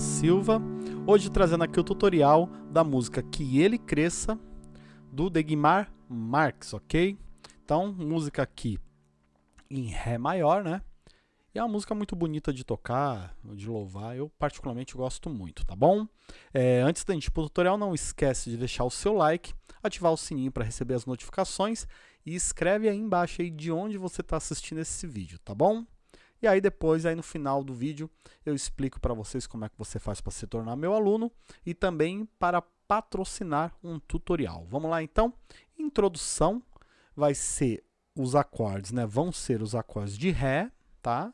Silva. Hoje trazendo aqui o tutorial da música Que Ele Cresça, do Degmar Marx, ok? Então, música aqui em Ré maior, né? E é uma música muito bonita de tocar, de louvar, eu particularmente gosto muito, tá bom? É, antes da gente ir pro tutorial, não esquece de deixar o seu like, ativar o sininho para receber as notificações e escreve aí embaixo aí de onde você está assistindo esse vídeo, tá bom? E aí depois, aí no final do vídeo, eu explico para vocês como é que você faz para se tornar meu aluno e também para patrocinar um tutorial. Vamos lá então? Introdução vai ser os acordes, né? Vão ser os acordes de Ré, tá?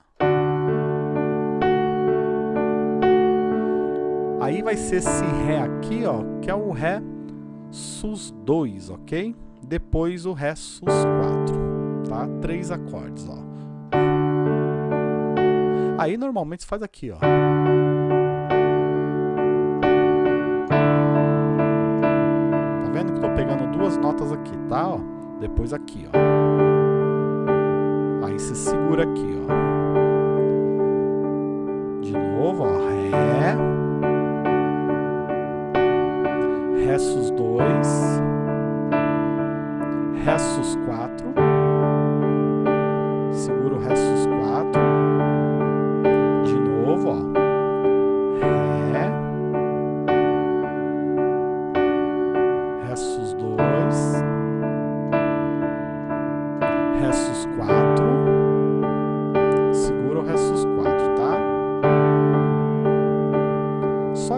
Aí vai ser esse Ré aqui, ó, que é o Ré Sus2, ok? Depois o Ré Sus4, tá? Três acordes, ó. Aí normalmente se faz aqui, ó. Tá vendo que eu tô pegando duas notas aqui, tá? Ó. Depois aqui, ó. Aí você segura aqui, ó. De novo, ó. Ré. Ré sus 2. Ré sus 4. Segura o Ré sus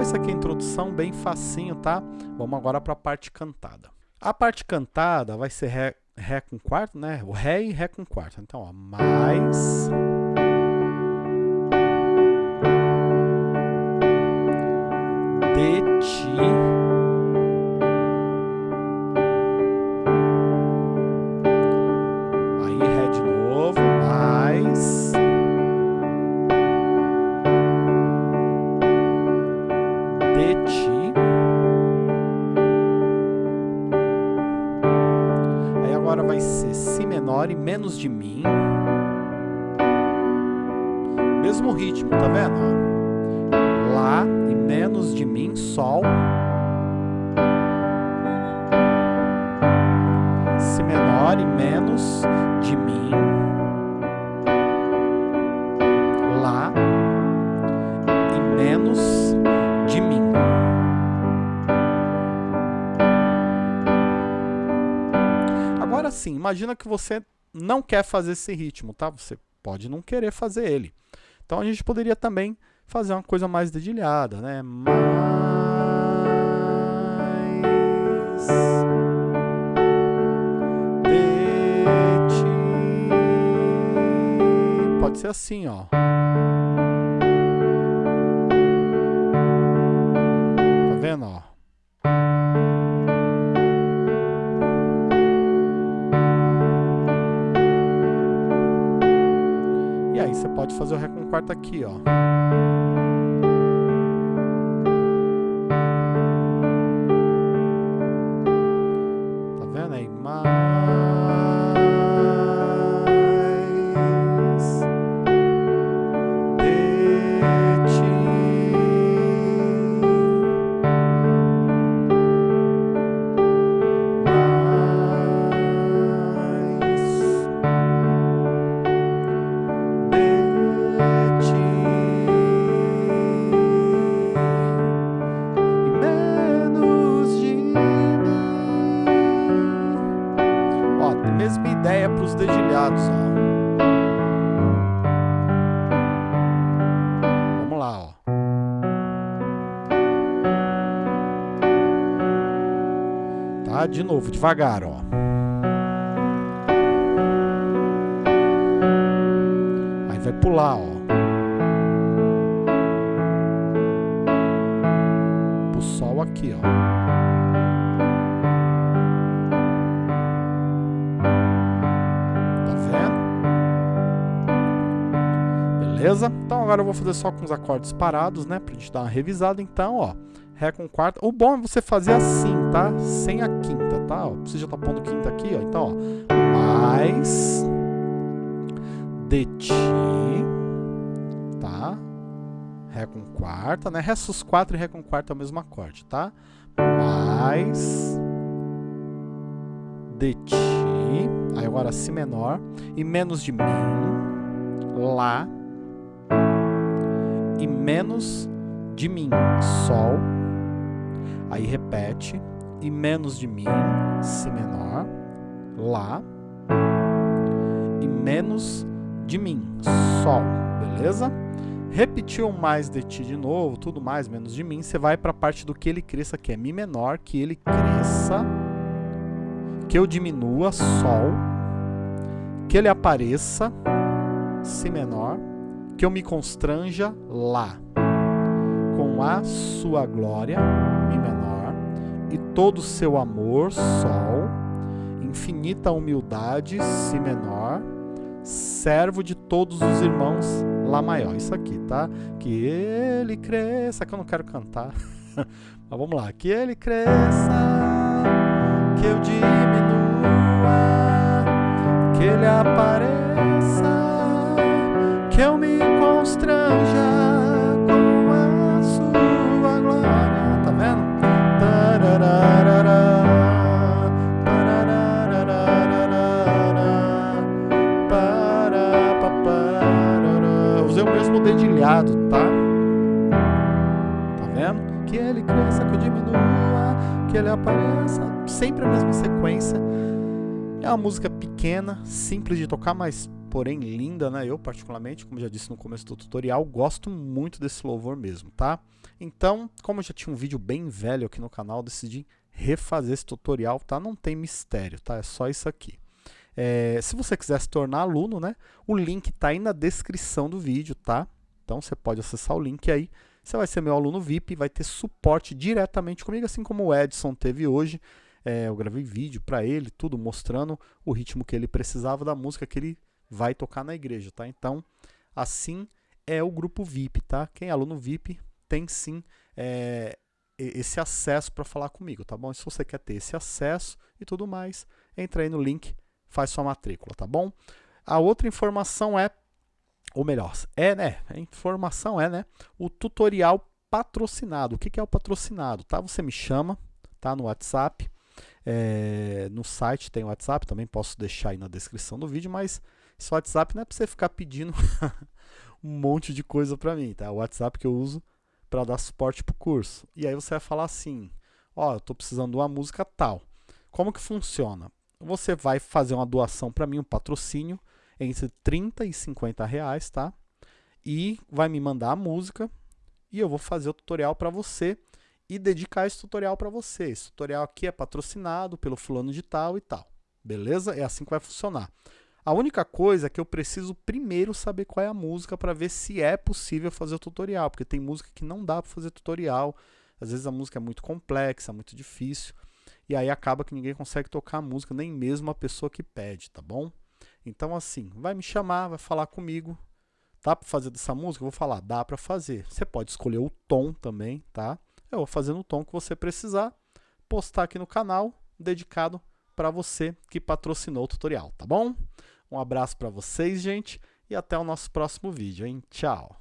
Isso aqui é a introdução, bem facinho, tá? Vamos agora para a parte cantada. A parte cantada vai ser Ré, ré com quarto, né? O Ré e Ré com quarto. Então, ó, mais... De ti... De ti... Aí agora vai ser Si menor e menos de mim. Mesmo ritmo, tá vendo? Lá e menos de mim, Sol. Si menor e menos de mim. Agora sim, imagina que você não quer fazer esse ritmo, tá? Você pode não querer fazer ele. Então a gente poderia também fazer uma coisa mais dedilhada, né? Mais... Pode ser assim, ó. Pode fazer o Ré com quarto aqui, ó. De novo, devagar, ó. Aí vai pular, ó. Pro sol aqui, ó. Tá vendo? Beleza? Então agora eu vou fazer só com os acordes parados, né? Pra gente dar uma revisada. Então, ó. Ré com quarta. O bom é você fazer assim, tá? Sem a quinta, tá? Você já tá pondo quinta aqui, ó. Então, ó. Mais de ti, tá? Ré com quarta, né? Ré sus 4 e Ré com quarta é o mesmo acorde, tá? Mais de ti, aí agora Si menor, e menos de mim, Lá, e menos de mim, Sol, aí repete, e menos de mim, Si menor, Lá, e menos de mim, Sol, beleza? Repetiu mais de ti de novo, tudo mais, menos de mim, você vai para a parte do que ele cresça, que é Mi menor, que ele cresça, que eu diminua, Sol, que ele apareça, Si menor, que eu me constranja, Lá, com a sua glória, Mi menor, e todo o seu amor, Sol, infinita humildade, Si menor, servo de todos os irmãos, Lá maior. Isso aqui, tá? Que ele cresça, que eu não quero cantar. Mas vamos lá. Que ele cresça, que eu diminua, que ele apareça, que eu me constranja tá? Tá vendo? Que ele cresça, que eu diminua, que ele apareça. Sempre a mesma sequência. É uma música pequena, simples de tocar, mas porém linda, né? Eu particularmente, como já disse no começo do tutorial, gosto muito desse louvor mesmo, tá? Então, como já tinha um vídeo bem velho aqui no canal, decidi refazer esse tutorial, tá? Não tem mistério, tá? É só isso aqui. É, se você quiser se tornar aluno, né, o link está aí na descrição do vídeo, tá? Então você pode acessar o link aí. Você vai ser meu aluno VIP, vai ter suporte diretamente comigo, assim como o Edson teve hoje. É, eu gravei vídeo para ele, tudo mostrando o ritmo que ele precisava da música que ele vai tocar na igreja, tá? Então, assim é o grupo VIP, tá? Quem é aluno VIP tem sim é, esse acesso para falar comigo, tá bom? E se você quer ter esse acesso e tudo mais, entra aí no link faz sua matrícula, tá bom? A outra informação é, ou melhor, é, né? A informação é, né? O tutorial patrocinado. O que, é o patrocinado? Tá? Você me chama, tá? No WhatsApp. É, no site tem o WhatsApp, também posso deixar aí na descrição do vídeo, mas esse WhatsApp não é para você ficar pedindo um monte de coisa para mim, tá? O WhatsApp que eu uso para dar suporte para o curso. E aí você vai falar assim, ó, oh, eu estou precisando de uma música tal. Como que funciona? você vai fazer uma doação para mim, um patrocínio, entre 30 e 50 reais, tá? E vai me mandar a música e eu vou fazer o tutorial para você e dedicar esse tutorial para você. Esse tutorial aqui é patrocinado pelo fulano de tal e tal. Beleza? É assim que vai funcionar. A única coisa é que eu preciso primeiro saber qual é a música para ver se é possível fazer o tutorial, porque tem música que não dá para fazer tutorial. Às vezes a música é muito complexa, muito difícil e aí acaba que ninguém consegue tocar a música, nem mesmo a pessoa que pede, tá bom? Então assim, vai me chamar, vai falar comigo, dá para fazer dessa música? Eu vou falar, dá para fazer. Você pode escolher o tom também, tá? Eu vou fazer no tom que você precisar, postar aqui no canal, dedicado para você que patrocinou o tutorial, tá bom? Um abraço para vocês, gente, e até o nosso próximo vídeo, hein? Tchau!